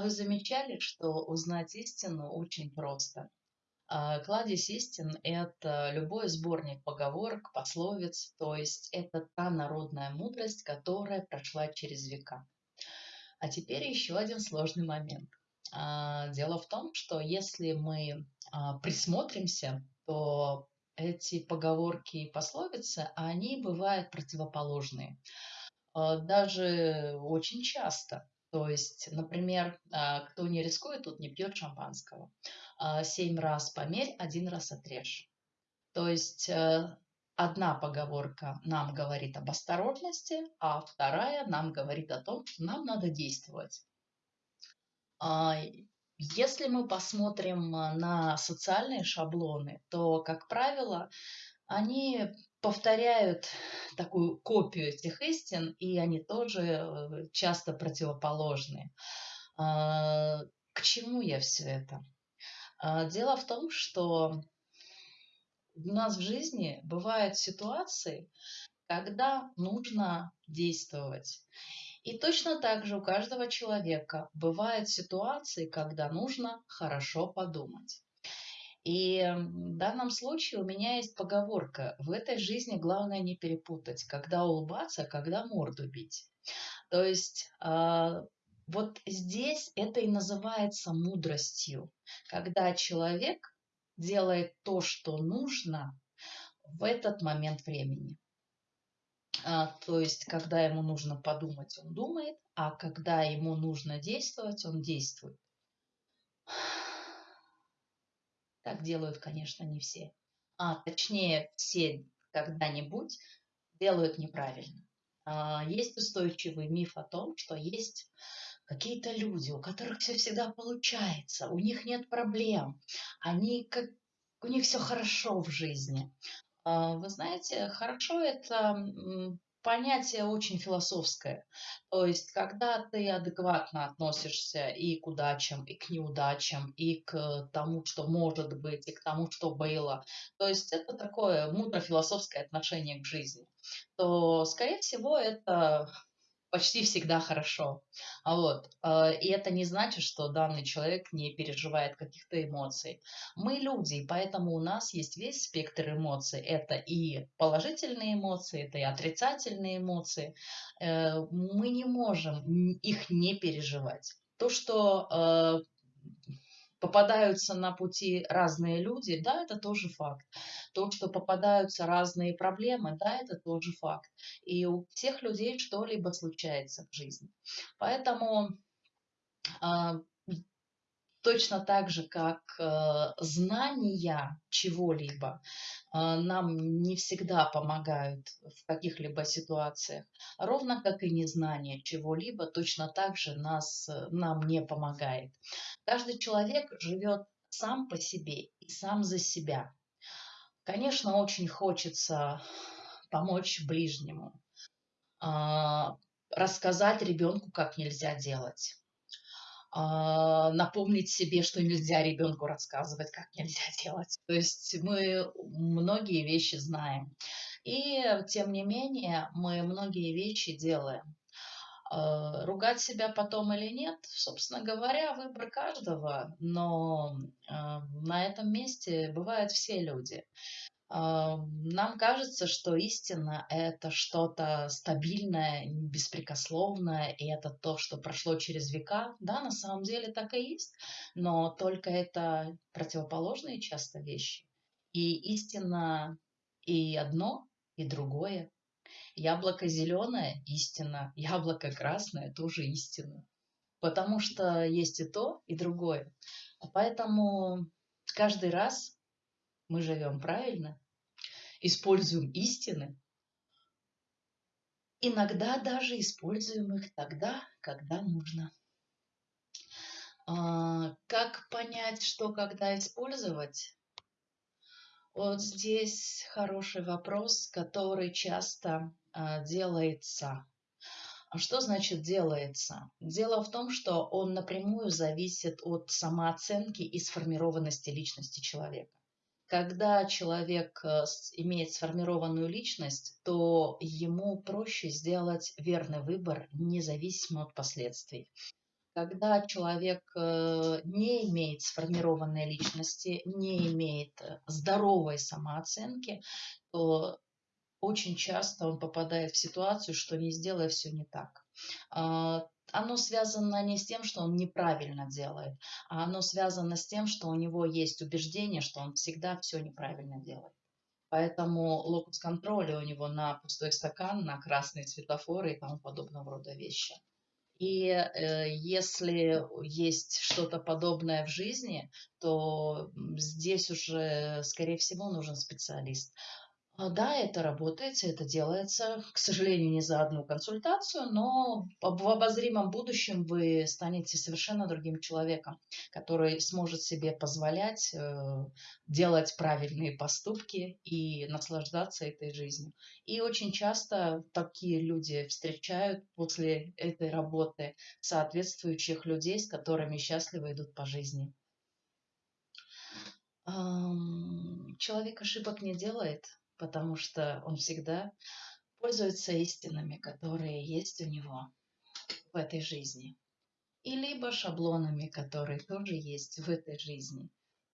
А вы замечали, что узнать истину очень просто? А, Кладезь истин– это любой сборник поговорок, пословиц, то есть это та народная мудрость, которая прошла через века. А теперь еще один сложный момент. А, дело в том, что если мы присмотримся, то эти поговорки и пословицы, они бывают противоположные. Даже очень часто. То есть, например, а, кто не рискует, тут не пьет шампанского. А, семь раз померь, один раз отрежь. То есть э, одна поговорка нам говорит об осторожности, а вторая нам говорит о том, что нам надо действовать. А, если мы посмотрим на социальные шаблоны, то, как правило, они повторяют такую копию этих истин, и они тоже э, часто противоположные. А, к чему я все это? А, дело в том, что у нас в жизни бывают ситуации, когда нужно действовать. И точно так же у каждого человека бывают ситуации, когда нужно хорошо подумать. И в данном случае у меня есть поговорка. В этой жизни главное не перепутать, когда улыбаться, когда морду бить. То есть э, вот здесь это и называется мудростью, когда человек делает то, что нужно в этот момент времени. А, то есть, когда ему нужно подумать, он думает, а когда ему нужно действовать, он действует. Так делают, конечно, не все. А точнее, все когда-нибудь делают неправильно. А, есть устойчивый миф о том, что есть какие-то люди, у которых все всегда получается, у них нет проблем, они как у них все хорошо в жизни. А, вы знаете, хорошо это понятие очень философское. То есть, когда ты адекватно относишься и к удачам, и к неудачам, и к тому, что может быть, и к тому, что было, то есть это такое мудро-философское отношение к жизни, то, скорее всего, это почти всегда хорошо. А вот. Э, и это не значит, что данный человек не переживает каких-то эмоций. Мы люди, и поэтому у нас есть весь спектр эмоций. Это и положительные эмоции, это и отрицательные эмоции. Э, мы не можем их не переживать. То, что э, попадаются на пути разные люди, да, это тоже факт. То, что попадаются разные проблемы, да, это тоже факт. И у всех людей что-либо случается в жизни. Поэтому а, точно так же, как э, знания чего-либо э, нам не всегда помогают в каких-либо ситуациях, ровно как и незнание чего-либо точно так же нас, э, нам не помогает. Каждый человек живет сам по себе и сам за себя. Конечно, очень хочется помочь ближнему, рассказать ребенку, как нельзя делать напомнить себе, что нельзя ребенку рассказывать, как нельзя делать. То есть мы многие вещи знаем. И тем не менее мы многие вещи делаем. А, ругать себя потом или нет, собственно говоря, выбор каждого, но а, на этом месте бывают все люди. Нам кажется, что истина – это что-то стабильное, беспрекословное, и это то, что прошло через века. Да, на самом деле так и есть, но только это противоположные часто вещи. И истина и одно, и другое. Яблоко зеленое – истина, яблоко красное – тоже истина. Потому что есть и то, и другое. Поэтому каждый раз мы живем правильно, используем истины, иногда даже используем их тогда, когда нужно. А, как понять, что когда использовать? Вот здесь хороший вопрос, который часто а, делается. А что значит делается? Дело в том, что он напрямую зависит от самооценки и сформированности личности человека. Когда человек э, имеет сформированную личность, то ему проще сделать верный выбор, независимо от последствий. когда человек э, не имеет сформированной личности, не имеет э, здоровой самооценки, то очень часто он попадает в ситуацию, что не сделая все не так. Оно связано не с тем, что он неправильно делает, а оно связано с тем, что у него есть убеждение, что он всегда все неправильно делает. Поэтому локус контроля у него на пустой стакан, на красные светофоры и тому подобного рода вещи. И э, если есть что-то подобное в жизни, то здесь уже, скорее всего, нужен специалист. А, да, это работает, это делается, к сожалению, не за одну консультацию, но в обозримом будущем вы станете совершенно другим человеком, который сможет себе позволять э, делать правильные поступки и наслаждаться этой жизнью. И очень часто такие люди встречают после этой работы соответствующих людей, с которыми счастливо идут по жизни. Человек ошибок не делает, потому что он всегда пользуется истинами, которые есть у него в этой жизни. И либо шаблонами, которые тоже есть в этой жизни.